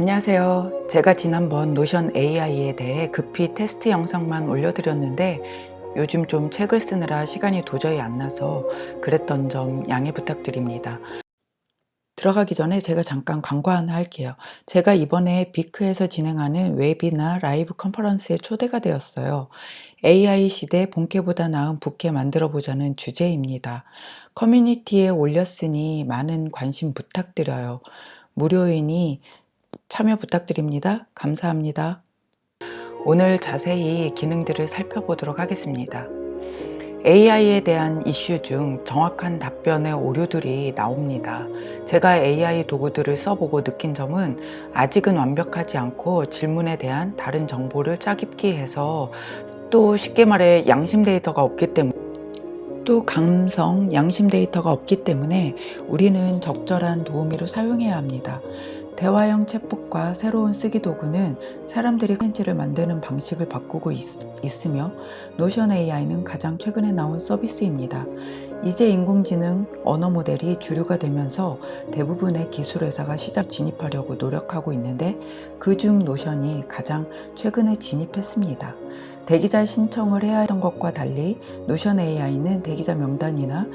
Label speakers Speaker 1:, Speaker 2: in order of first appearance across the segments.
Speaker 1: 안녕하세요. 제가 지난번 Notion AI에 대해 급히 테스트 영상만 올려드렸는데 요즘 좀 책을 쓰느라 시간이 도저히 안 나서 그랬던 점 양해 부탁드립니다. 들어가기 전에 제가 잠깐 광고 하나 할게요. 제가 이번에 비크에서 진행하는 웹이나 라이브 컨퍼런스에 초대가 되었어요. AI 시대 본캐보다 나은 부캐 만들어 보자는 주제입니다. 커뮤니티에 올렸으니 많은 관심 부탁드려요. 무료이니 참여 부탁드립니다. 감사합니다. 오늘 자세히 기능들을 살펴보도록 하겠습니다. AI에 대한 이슈 중 정확한 답변의 오류들이 나옵니다. 제가 AI 도구들을 써보고 느낀 점은 아직은 완벽하지 않고 질문에 대한 다른 정보를 짜깁기 해서 또 쉽게 말해 양심 데이터가 없기 때문에 또 감성, 양심 데이터가 없기 때문에 우리는 적절한 도우미로 사용해야 합니다. 대화형 챗봇과 새로운 쓰기 도구는 사람들이 콘텐츠를 만드는 방식을 바꾸고 있, 있으며 노션 AI는 가장 최근에 나온 서비스입니다. 이제 인공지능 언어 모델이 주류가 되면서 대부분의 기술 회사가 시장 진입하려고 노력하고 있는데 그중 노션이 가장 최근에 진입했습니다. 대기자 신청을 해야 했던 것과 달리 노션 AI는 대기자 명단이나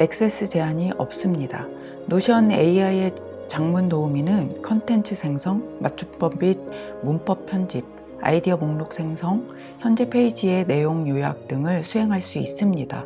Speaker 1: 액세스 제한이 없습니다. 노션 AI의 장문 도우미는 컨텐츠 생성, 맞춤법 및 문법 편집, 아이디어 목록 생성, 현재 페이지의 내용 요약 등을 수행할 수 있습니다.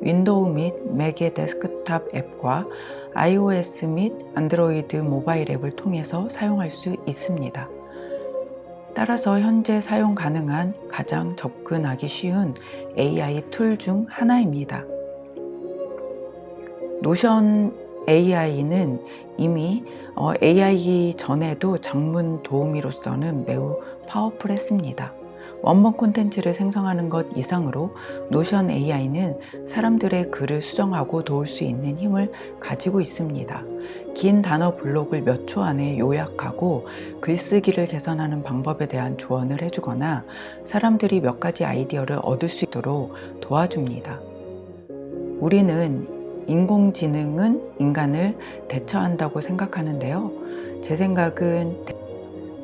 Speaker 1: 윈도우 및 맥의 데스크탑 앱과 iOS 및 안드로이드 모바일 앱을 통해서 사용할 수 있습니다. 따라서 현재 사용 가능한 가장 접근하기 쉬운 AI 툴 중 하나입니다. 노션 AI는 이미 AI 전에도 장문 도우미로서는 매우 파워풀했습니다. 원본 콘텐츠를 생성하는 것 이상으로 노션 AI는 사람들의 글을 수정하고 도울 수 있는 힘을 가지고 있습니다. 긴 단어 블록을 몇 초 안에 요약하고 글쓰기를 개선하는 방법에 대한 조언을 해주거나 사람들이 몇 가지 아이디어를 얻을 수 있도록 도와줍니다. 우리는 인공지능은 인간을 대처한다고 생각하는데요. 제 생각은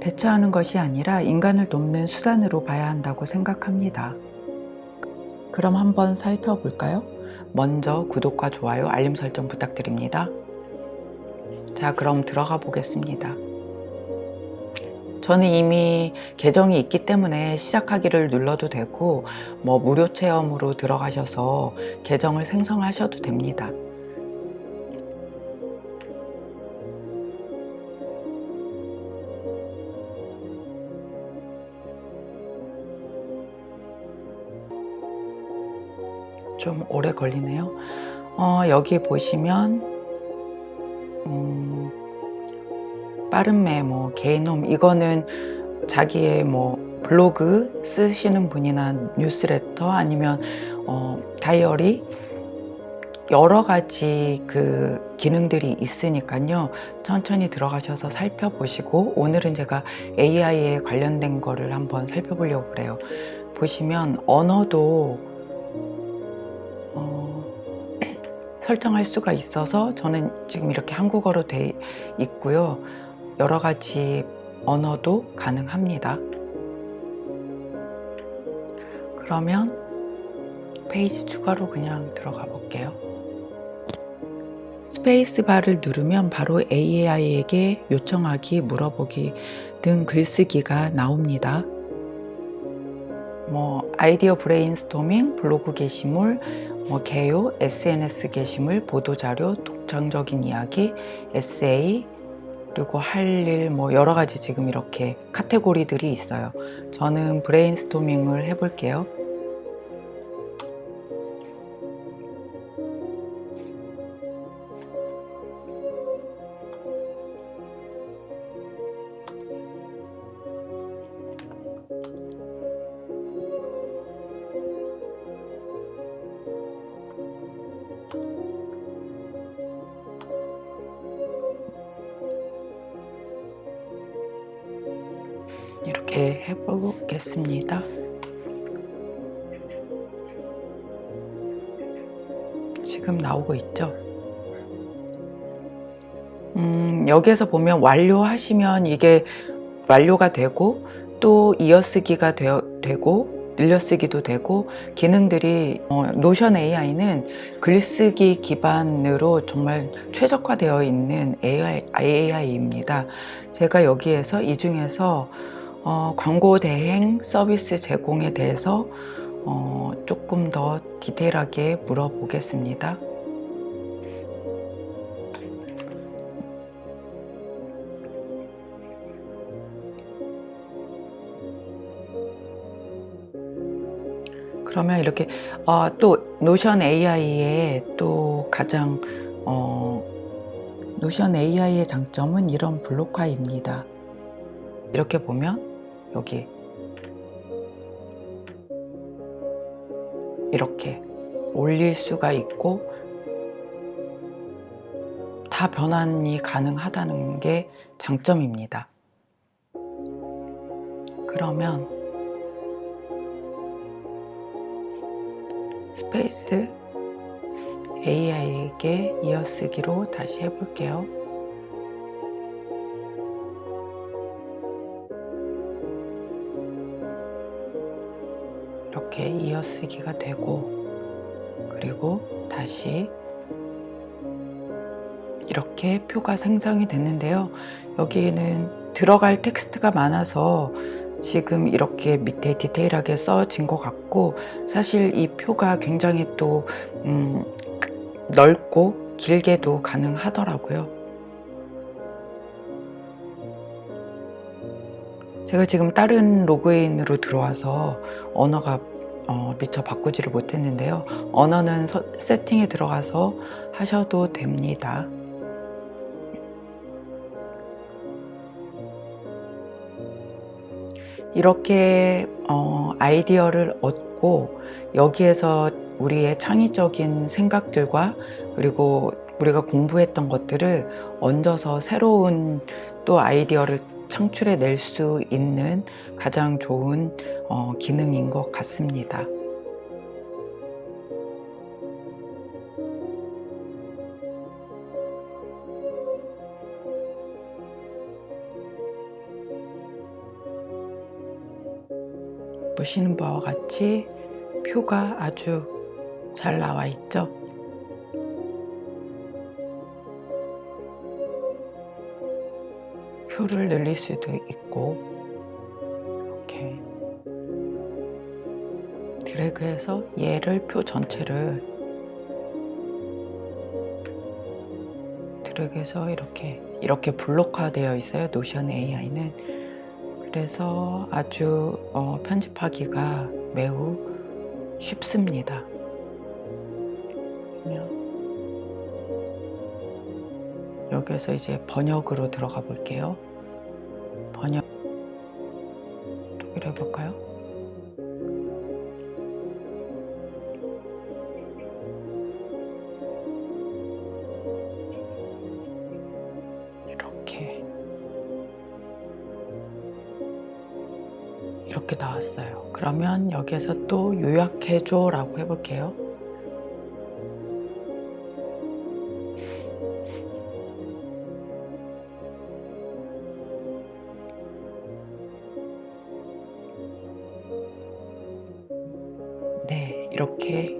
Speaker 1: 대처하는 것이 아니라 인간을 돕는 수단으로 봐야 한다고 생각합니다. 그럼 한번 살펴볼까요? 먼저 구독과 좋아요, 알림 설정 부탁드립니다. 자, 그럼 들어가 보겠습니다. 저는 이미 계정이 있기 때문에 시작하기를 눌러도 되고 뭐 무료 체험으로 들어가셔서 계정을 생성하셔도 됩니다. 좀 오래 걸리네요. 어, 여기 보시면 음, 빠른 메모, 개인홈 이거는 자기의 뭐 블로그 쓰시는 분이나 뉴스레터 아니면 어, 다이어리? 여러 가지 그 기능들이 있으니까요. 천천히 들어가셔서 살펴보시고 오늘은 제가 AI에 관련된 거를 한번 살펴보려고 그래요. 보시면 언어도 어, 설정할 수가 있어서 저는 지금 이렇게 한국어로 돼 있고요 여러 가지 언어도 가능합니다. 그러면 페이지 추가로 그냥 들어가 볼게요. 스페이스 바를 누르면 바로 AI에게 요청하기, 물어보기 등 글쓰기가 나옵니다. 뭐 아이디어 브레인스토밍, 블로그 게시물, 뭐 개요, SNS 게시물, 보도자료, 독창적인 이야기, 에세이, 그리고 할 일 뭐 여러 가지 지금 이렇게 카테고리들이 있어요. 저는 브레인스토밍을 해볼게요. 이렇게 해보겠습니다. 지금 나오고 있죠? 음, 음, 여기에서 보면 완료하시면 이게 완료가 되고 또 이어쓰기가 되어, 되고 늘려쓰기도 되고 기능들이 어, 노션 AI는 글쓰기 기반으로 정말 최적화되어 있는 AI, AI입니다. 제가 여기에서 이 중에서 어, 광고 대행 서비스 제공에 대해서 어, 조금 더 디테일하게 물어보겠습니다. 그러면 이렇게 어, 또 노션 AI의 또 가장 어, 노션 AI의 장점은 이런 블록화입니다. 이렇게 보면 여기 이렇게 올릴 수가 있고 다 변환이 가능하다는 게 장점입니다. 그러면 스페이스 AI에게 이어쓰기로 다시 해볼게요. 이어쓰기가 되고 그리고 다시 이렇게 표가 생성이 됐는데요. 여기는 들어갈 텍스트가 많아서 지금 이렇게 밑에 디테일하게 써진 것 같고 사실 이 표가 굉장히 또 음, 넓고 길게도 가능하더라고요. 제가 지금 다른 로그인으로 들어와서 언어가 어, 미처 바꾸지를 못했는데요. 언어는 서, 세팅에 들어가서 하셔도 됩니다. 이렇게 어, 아이디어를 얻고 여기에서 우리의 창의적인 생각들과 그리고 우리가 공부했던 것들을 얹어서 새로운 또 아이디어를 창출해 낼 수 있는 가장 좋은 어, 기능인 것 같습니다. 보시는 바와 같이 표가 아주 잘 나와 있죠. 표를 늘릴 수도 있고 드래그해서 얘를 표 전체를 드래그해서 이렇게 이렇게 블록화되어 있어요 노션 AI는. 그래서 아주 어, 편집하기가 매우 쉽습니다. 여기서 이제 번역으로 들어가 볼게요. 번역. 독일 해볼까요? 그러면 여기에서 또 요약해줘 라고 해볼게요 네, 이렇게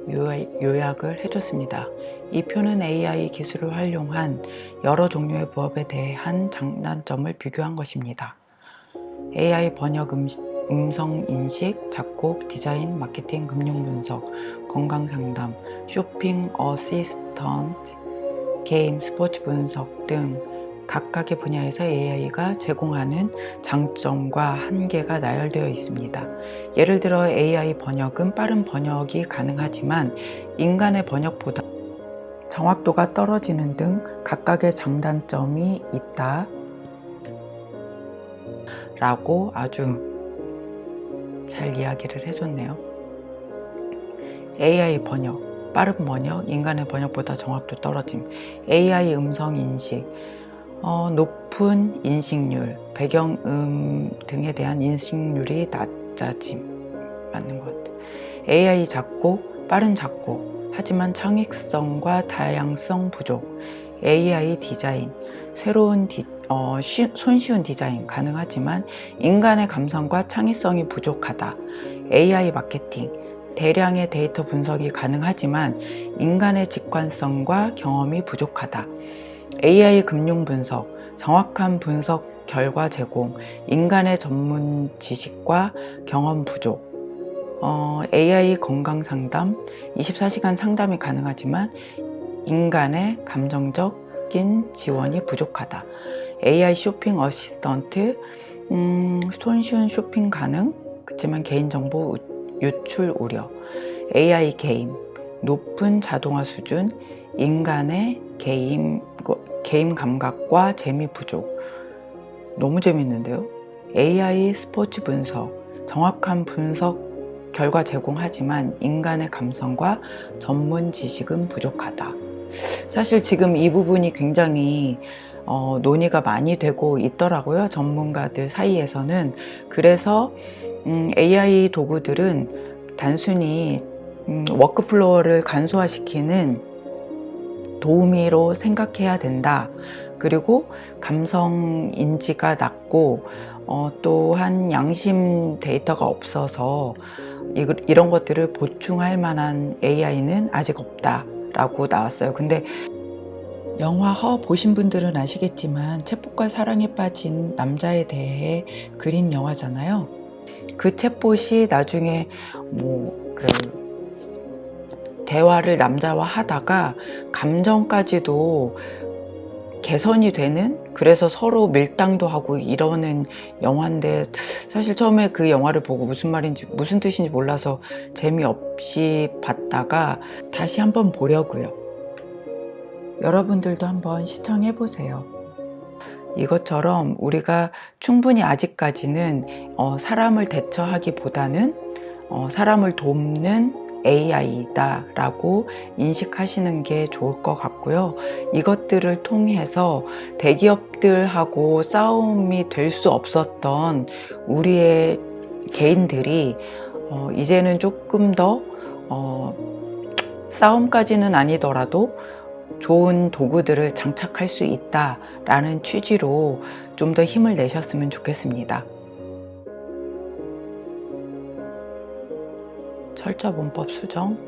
Speaker 1: 요약을 해줬습니다. 이 표는 AI 기술을 활용한 여러 종류의 부업에 대한 장단점을 비교한 것입니다. AI 번역 음성 인식, 작곡, 디자인, 마케팅, 금융 분석, 건강 상담, 쇼핑 어시스턴트, 게임, 스포츠 분석 등 각각의 분야에서 AI가 제공하는 장점과 한계가 나열되어 있습니다. 예를 들어 AI 번역은 빠른 번역이 가능하지만 인간의 번역보다 정확도가 떨어지는 등 각각의 장단점이 있다 라고 아주 잘 이야기를 해줬네요. AI 번역, 빠른 번역, 인간의 번역보다 정확도 떨어짐, AI 음성 인식, 어, 높은 인식률, 배경음 등에 대한 인식률이 낮아짐 맞는 것 같아요. AI 작곡, 빠른 작곡, 하지만 창의성과 다양성 부족, AI 디자인, 새로운 디, 어, 쉬, 손쉬운 디자인 가능하지만 인간의 감성과 창의성이 부족하다. AI 마케팅, 대량의 데이터 분석이 가능하지만 인간의 직관성과 경험이 부족하다. AI 금융 분석, 정확한 분석 결과 제공, 인간의 전문 지식과 경험 부족, 어, AI 건강 상담, 24시간 상담이 가능하지만 인간의 감정적인 지원이 부족하다. AI 쇼핑 어시스턴트, 음, 손쉬운 쇼핑 가능, 그렇지만 개인정보 유출 우려, AI 게임, 높은 자동화 수준, 인간의 게임, 게임 감각과 재미 부족. 너무 재밌는데요? AI 스포츠 분석, 정확한 분석 결과 제공하지만 인간의 감성과 전문 지식은 부족하다. 사실 지금 이 부분이 굉장히 어, 논의가 많이 되고 있더라고요. 전문가들 사이에서는. 그래서 음, AI 도구들은 단순히 음, 워크플로어를 간소화시키는 도우미로 생각해야 된다. 그리고 감성 인지가 낮고 어, 또한 양심 데이터가 없어서 이, 이런 것들을 보충할 만한 AI는 아직 없다 라고 나왔어요. 근데 영화 허 보신 분들은 아시겠지만 챗봇과 사랑에 빠진 남자에 대해 그린 영화잖아요. 그 챗봇이 나중에 뭐 그 대화를 남자와 하다가 감정까지도 개선이 되는 그래서 서로 밀당도 하고 이러는 영화인데 사실 처음에 그 영화를 보고 무슨 말인지 무슨 뜻인지 몰라서 재미없이 봤다가 다시 한번 보려고요. 여러분들도 한번 시청해 보세요. 이것처럼 우리가 충분히 아직까지는 어, 사람을 대처하기보다는 어, 사람을 돕는 AI다 라고 인식하시는 게 좋을 것 같고요. 이것들을 통해서 대기업들하고 싸움이 될 수 없었던 우리의 개인들이 어, 이제는 조금 더 어, 싸움까지는 아니더라도 좋은 도구들을 장착할 수 있다라는 취지로 좀 더 힘을 내셨으면 좋겠습니다. 철자 문법 수정,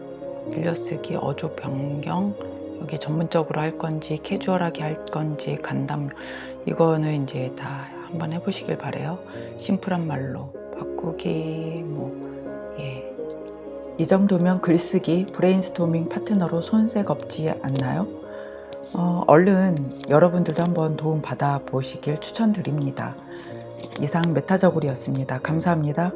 Speaker 1: 늘려쓰기, 어조 변경, 여기 전문적으로 할 건지 캐주얼하게 할 건지 간담 이거는 이제 다 한번 해보시길 바래요. 심플한 말로 바꾸기 뭐 예. 이 정도면 글쓰기 브레인스토밍 파트너로 손색 없지 않나요? 어, 얼른 여러분들도 한번 도움 받아 보시길 추천드립니다. 이상 메타저골이었습니다. 감사합니다.